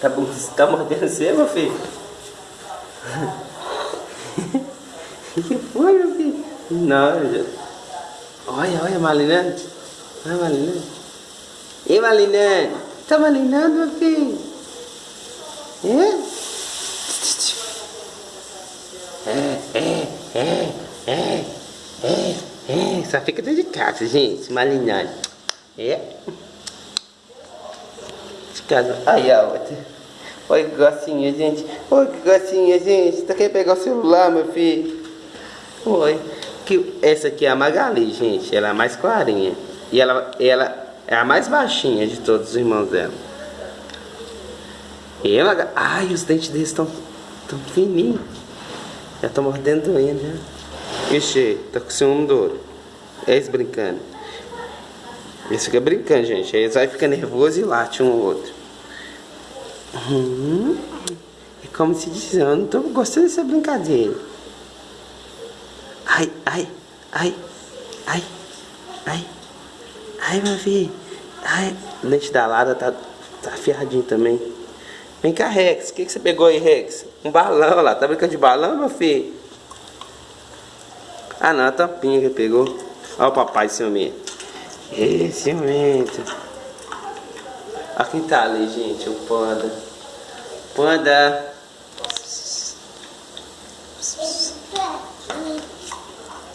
Tá, tá mordendo você, meu filho? O que foi, meu filho? Não, já... Olha, olha, Malinante. Olha, Malinante. Ei, Malinante. Tá malinando, meu filho? É? É, é, é, é, é, é. Só fica dentro de casa, gente, malinando. É. Casa. Aí a outra. Olha que gracinha, gente. Olha que gracinha, gente. Tá querendo pegar o celular, meu filho? Oi. Que, essa aqui é a Magali, gente. Ela é a mais clarinha. E ela, ela é a mais baixinha de todos os irmãos dela. E ela... Ai, os dentes deles estão tão fininhos. Já tô mordendo ainda. Né? Ixi, tá com ciúme do. É isso brincando. Eles ficam brincando, gente. Eles vai ficar nervoso e late um ou outro. Hum, é como se diz, eu não tô gostando dessa brincadeira. Ai, ai, ai, ai, ai, ai, meu filho. Ai, o dente da Lara tá, tá afiadinho também. Vem cá, Rex. O que, que você pegou aí, Rex? Um balão lá. Tá brincando de balão, meu filho? Ah, não. A tampinha que pegou. Olha o papai ciumento. Ê, ciumento. Olha quem tá ali, gente. O panda. Panda.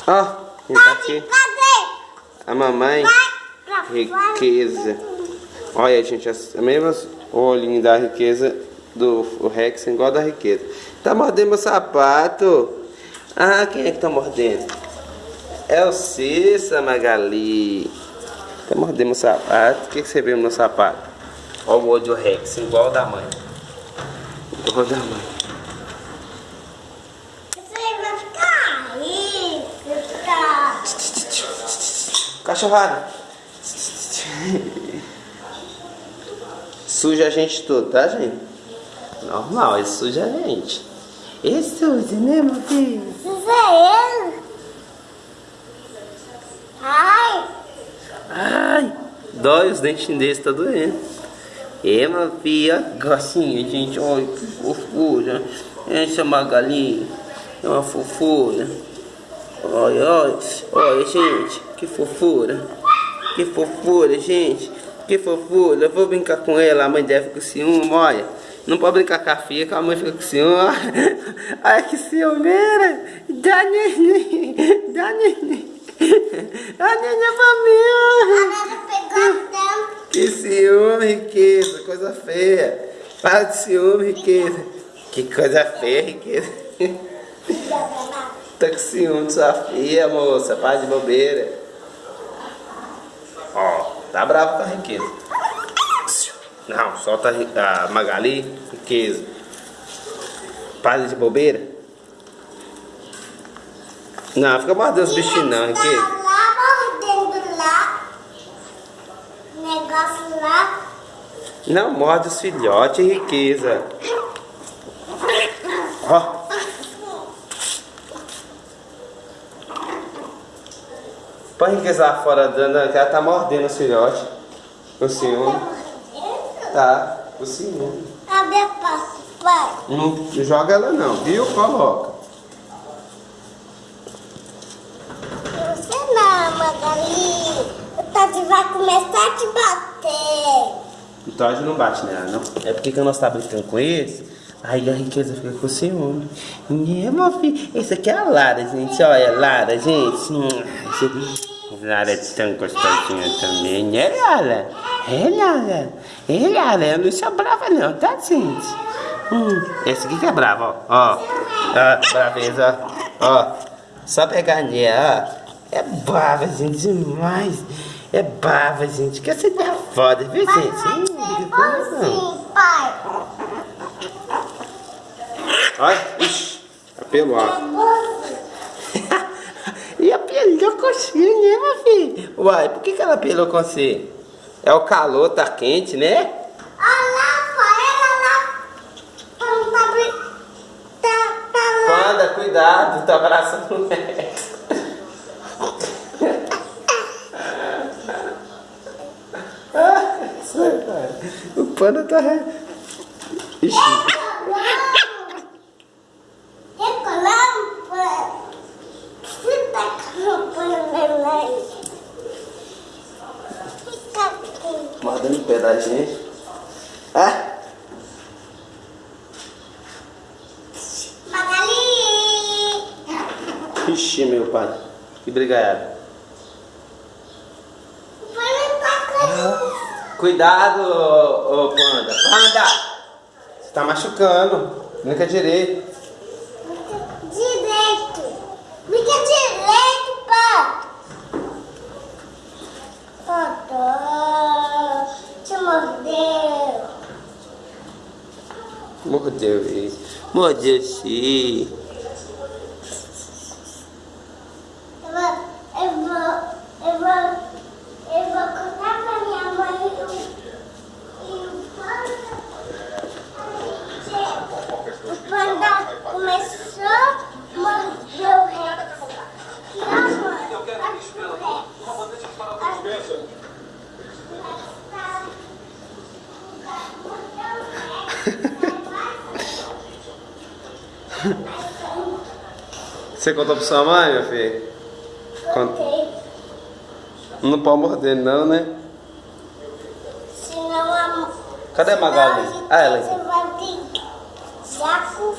Ó, oh, quem tá aqui? A mamãe. Riqueza. Olha, gente, as mesmas olhinho da riqueza do Rex, igual da riqueza. Tá mordendo meu sapato. Ah, quem é que tá mordendo? É o Cissa, Magali. Tá mordendo meu sapato. O que, que você viu no meu sapato? Olha o do Rex, igual da mãe. Igual da mãe. Cachorrada. Suja a gente todo, tá, gente? Normal, ele suja a gente. Ele suja, né, meu filho? Suja é ele. Ai. Ai. Dói os dentes desse, tá doendo. É, meu filho, gracinha, gente. Olha que fofura. Essa Magali é uma fofura. Olha, olha, olha, gente, que fofura. Que fofura, gente. Que fofura. Eu vou brincar com ela. A mãe deve com ciúme, olha. Não pode brincar com a filha, que a mãe fica com ciúme. Ai, que ciumeira. Dá neném. Dá neném. Dá neném pra mim. Que ciúme, riqueza. Coisa feia. Para de ciúme, riqueza. Que coisa feia, riqueza. Tá com ciúme de sua filha, moça. Para de bobeira. Ó, tá bravo com a riqueza. Não, solta a Magali, riqueza. Para de bobeira. Não, fica mordendo os bichinhos não, riqueza. Lá mordendo lá. Negócio lá. Não morde os filhotes, riqueza. Ó. Põe riqueza lá fora, dando, que ela tá mordendo os filhotes. O ciúme. Tá, o ciúme. Cadê a pasta, pai? Não joga ela não, viu? Coloca. Você não, Magali. Tati vai começar a te bater. O Todd não bate nela, não. É porque quando nós tá brincando com esse, aí a riqueza fica com ciúme. E, meu filho, esse aqui é a Lara, gente. Olha, Lara, gente. Esse- Lara é tão gostosinha também, né, Lara? É, Lara. É, Lara. Eu não sou brava, não, tá, gente? Hum, esse aqui que é bravo, ó. Ó, ó braveza, ó. Ó, só pegar nela, ó. É brava, gente, demais. É brava, gente. Que ideia é foda, viu, gente? Hum, fica com ela, não. Sim, pai. Olha, ixi, apelo, ó. e apelou com você, né, meu filho? Uai, por que, que ela apelou com você? É o calor, tá quente, né? Olha lá, pai. Ela lá. Tá brin- Tá, tá lá. Panda, cuidado, tá abraçando o Rex. o panda tá. Ixi. Recolão. Você colocando Fica aqui. Mordendo o pé da gente. É? Magali. Ixi, meu pai. Que brigaiada. Vai tá com Cuidado, ô, ô panda. Panda! Você tá machucando. Brinca direito. Direito. Fica direito, pá. Ó, Te mordeu. Mordeu ele. Mordeu sim. Eu vou, eu vou, eu vou, eu vou contar pra minha mãe e o, e o panda. O panda começou a morder o resto. E a mãe, a o resto. Você contou pra sua mãe, meu filho? Contei. Não pode morder não, né? Senão a Cadê a Magali? Ah, ela Você vai ter já com.